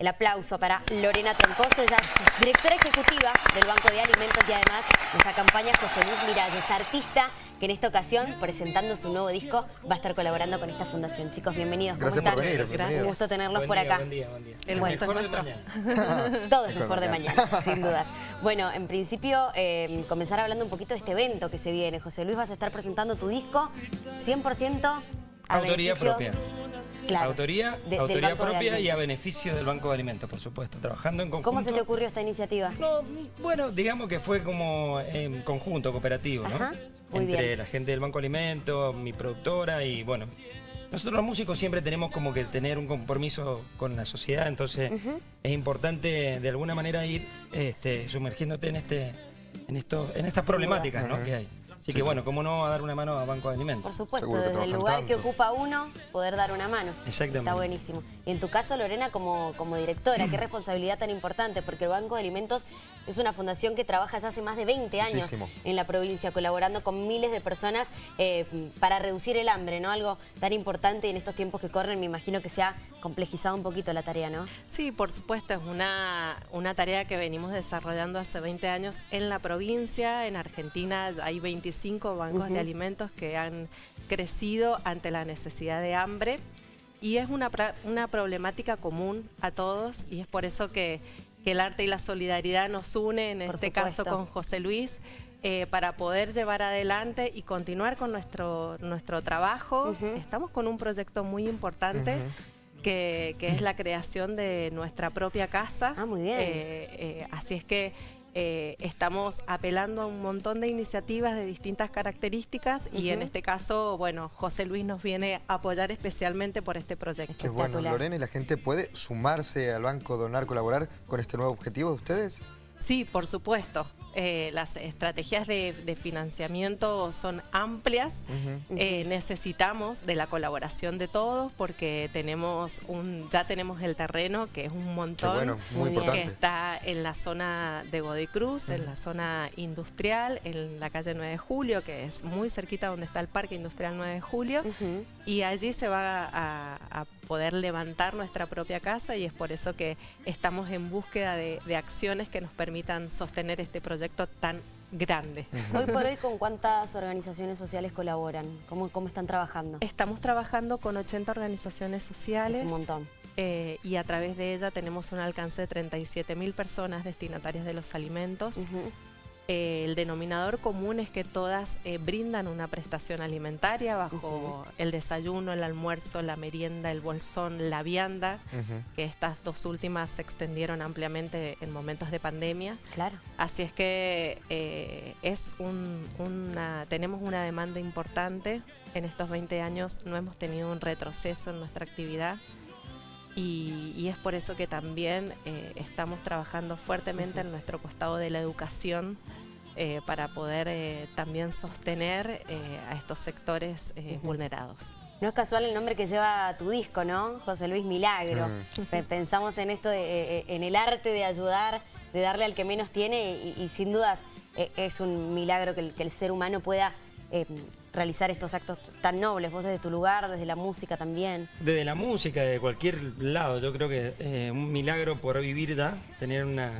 el aplauso para Lorena Troncoso, ella es directora ejecutiva del Banco de Alimentos y además nos acompaña José Luis Miralles, artista que en esta ocasión, presentando su nuevo disco, va a estar colaborando con esta fundación. Chicos, bienvenidos. ¿Cómo Gracias están? por venir. Gracias. Un gusto tenerlos por acá. Buen día, buen día. El mejor gusto de es mañana. Todo es Mejor de mañana. mañana, sin dudas. Bueno, en principio, eh, comenzar hablando un poquito de este evento que se viene. José Luis, vas a estar presentando tu disco 100% a Autoría beneficio- propia. Claro, autoría de- autoría propia y a beneficio del Banco de Alimentos, por supuesto. Trabajando en conjunto. ¿Cómo se te ocurrió esta iniciativa? No, bueno, digamos que fue como en conjunto, cooperativo, ¿no? Ajá, muy Entre bien. la gente del Banco de Alimentos, mi productora y bueno. Nosotros los músicos siempre tenemos como que tener un compromiso con la sociedad, entonces es importante de alguna manera ir este, sumergiéndote en este, en esto, en estas problemáticas ¿no? que hay. Así que bueno, cómo no dar una mano a Banco de Alimentos. Por supuesto, Seguro desde el lugar que ocupa uno, poder dar una mano. Exactamente. Está buenísimo. Y en tu caso, Lorena, como, como directora, qué responsabilidad tan importante, porque el Banco de Alimentos es una fundación que trabaja ya hace más de 20 años Muchísimo. en la provincia, colaborando con miles de personas eh, para reducir el hambre, ¿no? Algo tan importante y en estos tiempos que corren, me imagino que se ha complejizado un poquito la tarea, ¿no? Sí, por supuesto, es una, una tarea que venimos desarrollando hace 20 años en la provincia. En Argentina hay 25 bancos de alimentos que han crecido ante la necesidad de hambre y es una, una problemática común a todos y es por eso que, que el arte y la solidaridad nos unen, en Por este caso con José Luis. eh, para poder llevar adelante y continuar con nuestro, nuestro trabajo. Estamos con un proyecto muy importante que, que es la creación de nuestra propia casa. Ah, muy bien. Eh, eh, así es que eh, estamos apelando a un montón de iniciativas de distintas características y en este caso, bueno, José Luis nos viene a apoyar especialmente por este proyecto. Qué bueno. Lorena, ¿y la gente puede sumarse al banco, donar, colaborar con este nuevo objetivo de ustedes? Sí, por supuesto. Eh, las estrategias de, de financiamiento son amplias. Eh, necesitamos de la colaboración de todos porque tenemos un, ya tenemos el terreno que es un montón. bueno, muy que importante. está en la zona de Godoy Cruz, en la zona industrial, en la calle 9 de Julio, que es muy cerquita donde está el Parque Industrial 9 de Julio. Y allí se va a, a poder levantar nuestra propia casa y es por eso que estamos en búsqueda de, de acciones que nos permitan sostener este proyecto tan grande. Hoy por hoy, ¿con cuántas organizaciones sociales colaboran? ¿Cómo, cómo están trabajando? Estamos trabajando con 80 organizaciones sociales. Es un montón. eh, y a través de ella tenemos un alcance de 37 mil personas destinatarias de los alimentos. Eh, el denominador común es que todas eh, brindan una prestación alimentaria bajo el desayuno, el almuerzo, la merienda, el bolsón, la vianda, que estas dos últimas se extendieron ampliamente en momentos de pandemia. Claro. Así es que eh, es un- una, tenemos una demanda importante. En estos 20 años no hemos tenido un retroceso en nuestra actividad y, y es por eso que también eh, estamos trabajando fuertemente en nuestro costado de la educación eh, para poder eh, también sostener eh, a estos sectores eh, vulnerados. No es casual el nombre que lleva tu disco, ¿no? José Luis Milagro. Pe- Pensamos en esto, de, en el arte de ayudar, de darle al que menos tiene y, y sin dudas eh, es un milagro que el, que el ser humano pueda eh, realizar estos actos tan nobles. Vos desde tu lugar, desde la música también. Desde la música, de cualquier lado, yo creo que eh, un milagro por vivir da, tener una,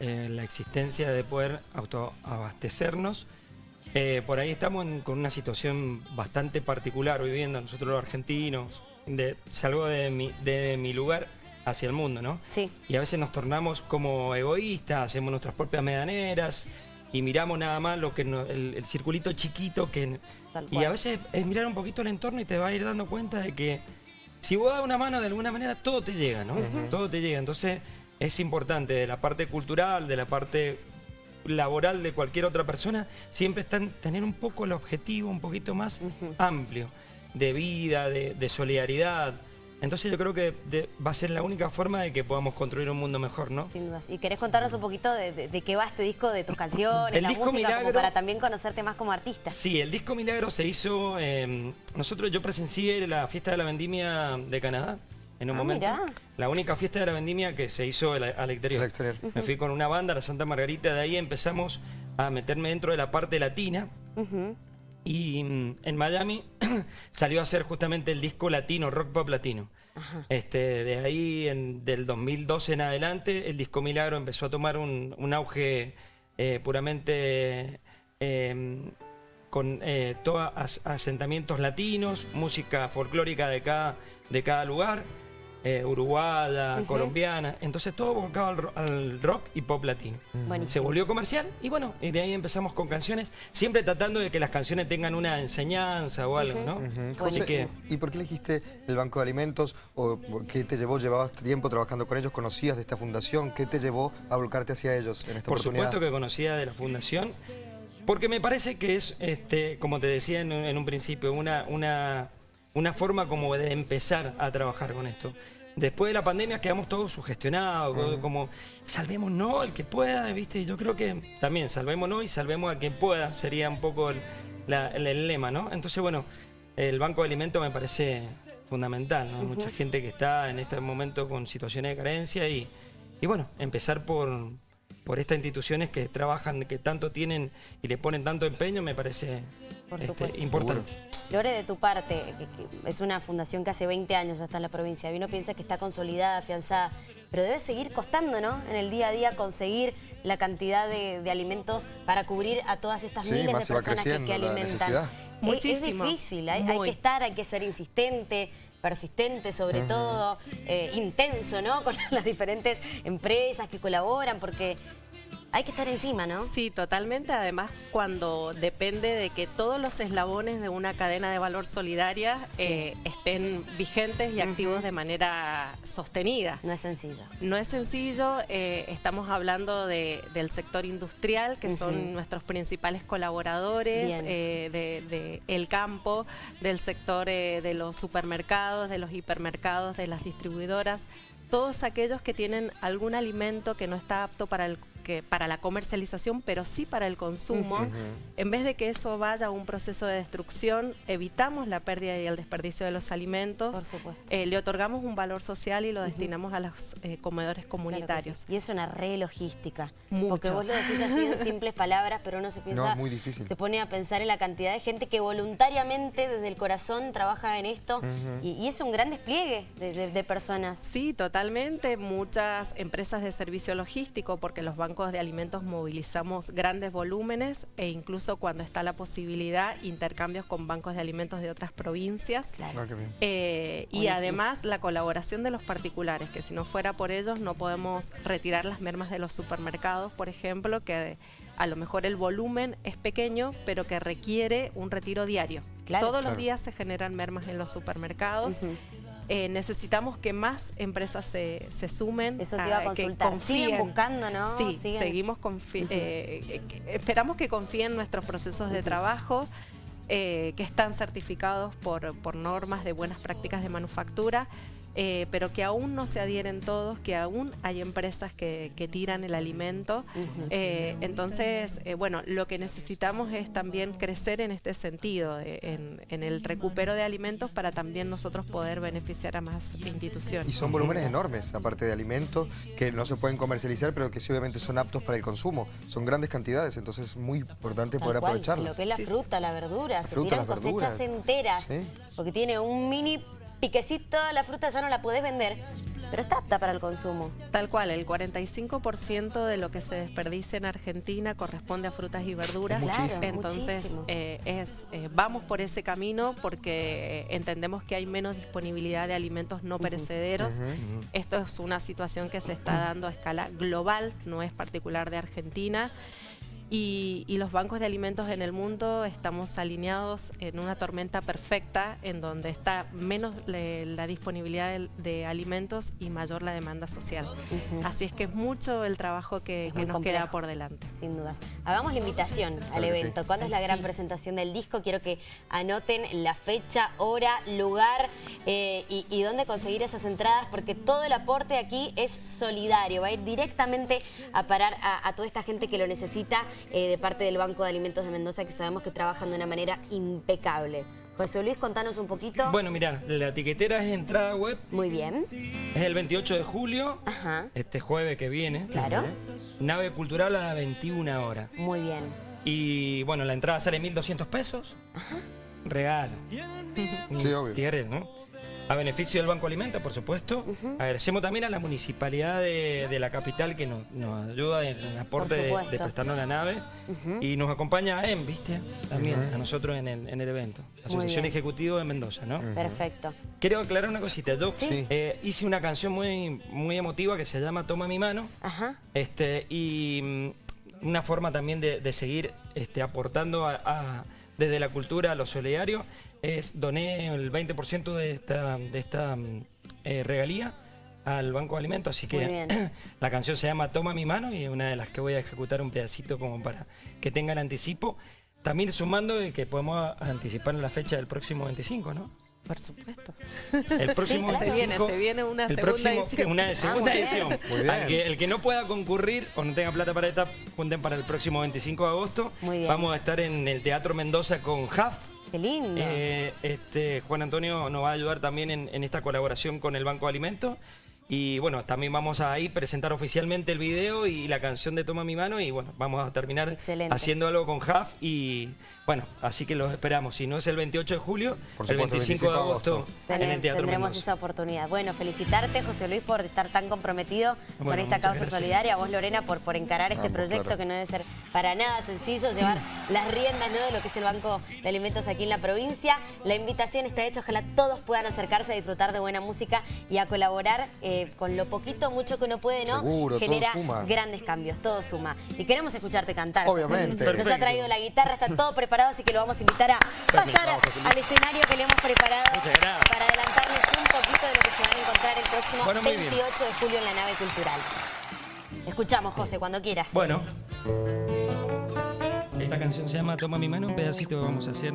eh, la existencia de poder autoabastecernos. Eh, por ahí estamos en- con una situación bastante particular viviendo nosotros los argentinos. De, salgo de mi, de mi lugar hacia el mundo, ¿no? Sí. Y a veces nos tornamos como egoístas, hacemos nuestras propias medianeras y miramos nada más lo que no- el, el circulito chiquito que y a veces es mirar un poquito el entorno y te vas a ir dando cuenta de que si vos das una mano de alguna manera todo te llega, ¿no? Todo te llega. Entonces es importante de la parte cultural, de la parte laboral de cualquier otra persona, siempre están tener un poco el objetivo un poquito más amplio de vida, de, de solidaridad. Entonces yo creo que de- va a ser la única forma de que podamos construir un mundo mejor, ¿no? Sin dudas. ¿Y querés contarnos un poquito de, de- de qué va este disco, de tus canciones, El la disco música, como Milagro- para también conocerte más como artista? Sí, el disco Milagro se hizo. eh, nosotros, yo presencié la fiesta de la vendimia de Canadá en un Ah, momento. mirá. La única fiesta de la vendimia que se hizo al, al exterior. Al exterior. Me fui con una banda, la Santa Margarita, de ahí empezamos a meterme dentro de la parte latina. Ujú. Y mm, en Miami salió a hacer justamente el disco latino, rock pop latino. Este, de ahí, en, del 2012 en adelante, el Disco Milagro empezó a tomar un, un auge eh, puramente eh, con eh, todos as- asentamientos latinos, música folclórica de cada, de cada lugar, eh, uruguaya, colombiana, entonces todo abocado al, al rock y pop latino. Buenísimo. Se volvió comercial y bueno, y de ahí empezamos con canciones, siempre tratando de que las canciones tengan una enseñanza o algo, ¿no? José, que- ¿y por qué elegiste el Banco de Alimentos? ¿O por qué te llevó, llevabas tiempo trabajando con ellos? ¿Conocías de esta fundación? ¿Qué te llevó a volcarte hacia ellos en esta Por oportunidad? supuesto que conocía de la fundación, porque me parece que es, este, como te decía en, un- en un principio, una, una, una forma como de empezar a trabajar con esto. Después de la pandemia quedamos todos sugestionados, todo como salvémonos al que pueda, ¿viste? Yo creo que también salvémonos y salvemos al que pueda, sería un poco el, la- el- el lema, ¿no? Entonces, bueno, el Banco de Alimentos me parece fundamental, ¿no? Hay Mucha gente que está en este momento con situaciones de carencia y, y bueno, empezar por, por estas instituciones que trabajan, que tanto tienen y le ponen tanto empeño, me parece Por este, importante. Lore, de tu parte, que- que es una fundación que hace 20 años ya está en la provincia, y uno piensa que está consolidada, afianzada, pero debe seguir costando, ¿no? En el día a día conseguir la cantidad de, de alimentos para cubrir a todas estas Sí, miles de personas que, que creciendo la alimentan. necesidad. Es- difícil, hay, que estar, hay que ser insistente, persistente sobre todo, eh, intenso, ¿no? Con las diferentes empresas que colaboran, porque hay que estar encima, ¿no? Sí, totalmente. Además, cuando depende de que todos los eslabones de una cadena de valor solidaria Sí. eh, estén vigentes y activos de manera sostenida. No es sencillo. No es sencillo, eh, estamos hablando de- del sector industrial, que son nuestros principales colaboradores, eh, de, de el campo, del sector eh, de los supermercados, de los hipermercados, de las distribuidoras, todos aquellos que tienen algún alimento que no está apto para el que para la comercialización, pero sí para el consumo. En vez de que eso vaya a un proceso de destrucción, evitamos la pérdida y el desperdicio de los alimentos. Por supuesto. Eh, le otorgamos un valor social y lo destinamos a los eh, comedores Claro comunitarios. sí. Y es una re logística. Mucho. Porque vos lo decís así en simples palabras, pero uno se piensa. No, es muy difícil. Se pone a pensar en la cantidad de gente que voluntariamente desde el corazón trabaja en esto. y, y es un gran despliegue de, de- de personas. Sí, totalmente. Muchas empresas de servicio logístico, porque los bancos de alimentos movilizamos grandes volúmenes e incluso cuando está la posibilidad, intercambios con bancos de alimentos de otras provincias. Claro. Ah. Eh, y además la colaboración de los particulares, que si no fuera por ellos no podemos retirar las mermas de los supermercados, por ejemplo, que a lo mejor el volumen es pequeño, pero que requiere un retiro diario. Claro. Todos Claro. los días se generan mermas en los supermercados. Eh, necesitamos que más empresas se, se sumen. Eso te iba a que consultar. Siguen confíen. buscando, ¿no? Sí, Siguen- seguimos eh, eh, que- esperamos que confíen en nuestros procesos de trabajo, eh, que están certificados por, por normas de buenas prácticas de manufactura, eh, pero que aún no se adhieren todos, que aún hay empresas que, que tiran el alimento. Eh, entonces, eh, bueno, lo que necesitamos es también crecer en este sentido, de- en, en el recupero de alimentos para también nosotros poder beneficiar a más instituciones. Y son volúmenes enormes, aparte de alimentos, que no se pueden comercializar, pero que sí obviamente son aptos para el consumo. Son grandes cantidades, entonces es muy importante Tal poder cual, aprovecharlas. Lo que es la Sí. fruta, la verdura, La se fruta, tiran las cosechas verduras. enteras. Sí. Porque tiene un mini piquecito, la fruta ya no la podés vender, pero está apta para el consumo. Tal cual, el 45% de lo que se desperdicia en Argentina corresponde a frutas y verduras. Entonces, eh, es, eh, vamos por ese camino porque eh, entendemos que hay menos disponibilidad de alimentos no perecederos. Esto es una situación que se está dando a escala global, no es particular de Argentina. Y, y los bancos de alimentos en el mundo estamos alineados en una tormenta perfecta en donde está menos le- la disponibilidad de, de alimentos y mayor la demanda social. Así es que es mucho el trabajo que, Es que muy nos complejo. queda por delante. Sin dudas. Hagamos la invitación al Claro que sí. evento. ¿Cuándo es la gran Sí. presentación del disco? Quiero que anoten la fecha, hora, lugar eh, y, y dónde conseguir esas entradas, porque todo el aporte aquí es solidario. Va a ir directamente a parar a, a toda esta gente que lo necesita eh, de parte del Banco de Alimentos de Mendoza, que sabemos que trabajan de una manera impecable. José Luis, contanos un poquito. Bueno, mira, la etiquetera es entrada web, Muy bien. es el 28 de julio, Ajá. este jueves que viene. Claro. Nave cultural a las 21 horas. Muy bien. Y bueno, la entrada sale 1.200 pesos. Regalo. Sí, obvio. Si querés, ¿no? A beneficio del Banco Alimentos, por supuesto. Agradecemos también a la municipalidad de, de la capital que nos, nos ayuda en el aporte de, de prestarnos la nave. Y nos acompaña a EM, ¿viste? También, a nosotros en el, en el evento. Asociación. Ejecutiva de Mendoza, ¿no? Perfecto. Quiero aclarar una cosita. Yo Sí. eh, hice una canción muy, muy emotiva que se llama Toma mi mano. Ajá. Este, y mm, una forma también de, de seguir este, aportando a- a- desde la cultura a lo solidario es doné el 20% de esta, de esta mm, eh, regalía al Banco de Alimentos, así que la canción se llama Toma mi mano y es una de las que voy a ejecutar un pedacito como para que tengan anticipo. También sumando de que podemos anticipar la fecha del próximo 25, ¿no? Por supuesto. El próximo claro. Se viene, 25, se viene una el segunda próximo- edición. Una segunda Ah, muy bien. edición. Muy bien. Al que- el que no pueda concurrir o no tenga plata para esta, junten para el próximo 25 de agosto. Muy bien. Vamos a estar en el Teatro Mendoza con JAF. Qué lindo. Eh, este, Juan Antonio nos va a ayudar también en, en esta colaboración con el Banco de Alimentos. Y bueno, también vamos a ahí presentar oficialmente el video y la canción de Toma mi mano. Y bueno, vamos a terminar Excelente. haciendo algo con JAF. Y bueno, así que los esperamos. Si no es el 28 de julio, Por el supuesto, 25 de agosto, en el Teatro tendremos Mendoza. esa oportunidad. Bueno, felicitarte, José Luis, por estar tan comprometido con esta causa gracias. solidaria. A vos, Lorena, por, por encarar este Vamos, proyecto claro. que no debe ser para nada sencillo, llevar las riendas ¿no? de lo que es el Banco de Alimentos aquí en la provincia. La invitación está hecha, ojalá todos puedan acercarse a disfrutar de buena música y a colaborar eh, con lo poquito, mucho que uno puede, ¿no? Seguro, todo Genera suma. grandes cambios, todo suma. Y queremos escucharte cantar. Obviamente. Nos ha traído la guitarra, está todo preparado, así que lo vamos a invitar a pasar al escenario que le hemos preparado para adelantarles un poquito de lo que se van a encontrar el próximo Bueno, muy bien. 28 de julio en la nave cultural. Escuchamos, José, cuando quieras. Bueno, esta canción se llama Toma mi mano, un pedacito que vamos a hacer.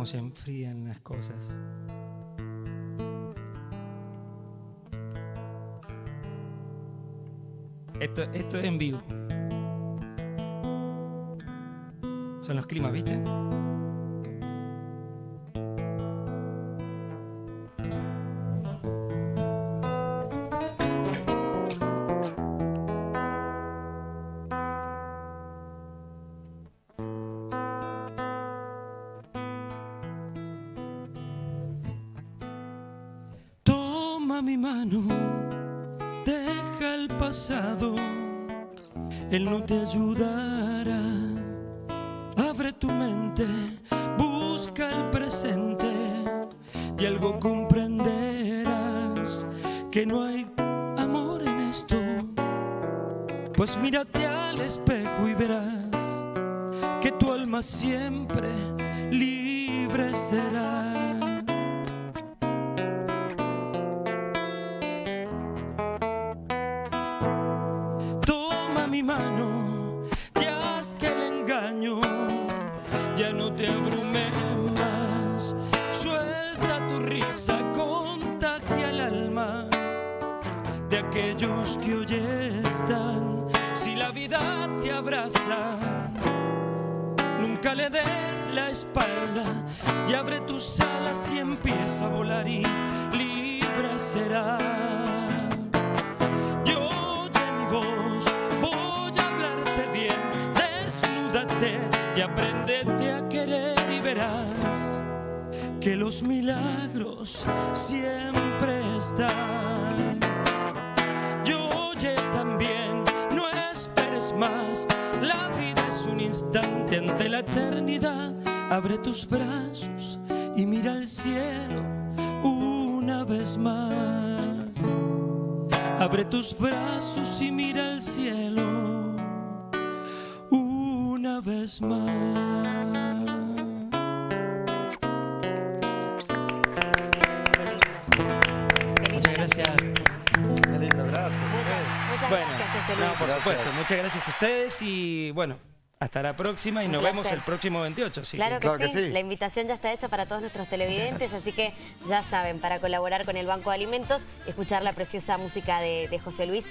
Cómo se enfrían las cosas. Esto, esto es en vivo. Son los climas, ¿viste? Mi mano, deja el pasado, él no te ayudará. Abre tu mente, busca el presente y algo comprenderás que no hay amor en esto. Pues mírate al espejo y verás que tu alma siempre libre será. Aquellos que hoy están. Si la vida te abraza, nunca le des la espalda y abre tus alas y empieza a volar y libre será. Yo oye mi voz, voy a hablarte bien, desnúdate y apréndete a querer y verás que los milagros siempre están. Ante la eternidad. Abre tus brazos y mira al cielo una vez más. Abre tus brazos y mira al cielo una vez más. Muchas gracias. Qué lindo, gracias. Muchas, muchas Bueno, gracias, José no, por Gracias. supuesto. Muchas gracias a ustedes y bueno, hasta la próxima y Un nos vemos el próximo 28. así que- Claro que, Claro que sí. sí. la invitación ya está hecha para todos nuestros televidentes, así que ya saben, para colaborar con el Banco de Alimentos, escuchar la preciosa música de, de José Luis.